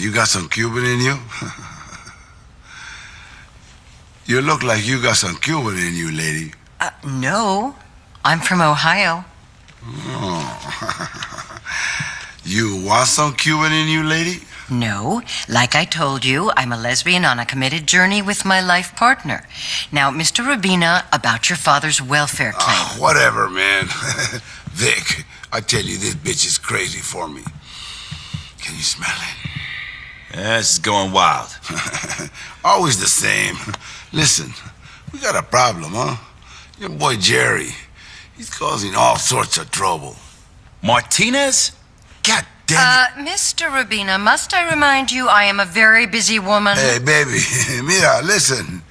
You got some Cuban in you? you look like you got some Cuban in you, lady. Uh, no. I'm from Ohio. Oh. you want some Cuban in you, lady? No. Like I told you, I'm a lesbian on a committed journey with my life partner. Now, Mr. Robina, about your father's welfare claim. Ah, whatever, man. Vic, I tell you, this bitch is crazy for me. Can you smell it? Yeah, this is going wild. Always the same. Listen, we got a problem, huh? Your boy Jerry, he's causing all sorts of trouble. Martinez? God damn Uh, Mr. Robina, must I remind you I am a very busy woman? Hey, baby, mira, listen.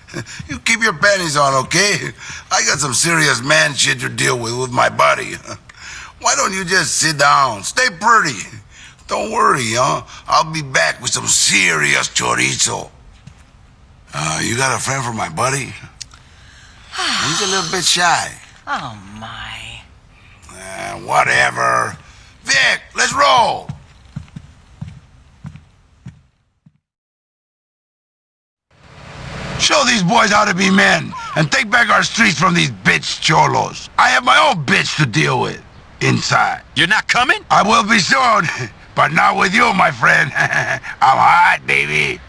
You keep your panties on, okay? I got some serious man shit to deal with with my body. Why don't you just sit down? Stay pretty. Don't worry, huh? I'll be back with some serious chorizo. Uh, you got a friend for my buddy? He's a little bit shy. Oh, my. Uh, whatever. Vic, let's roll. Show these boys how to be men and take back our streets from these bitch cholos. I have my own bitch to deal with inside. You're not coming? I will be soon, but not with you, my friend. I'm hot, baby.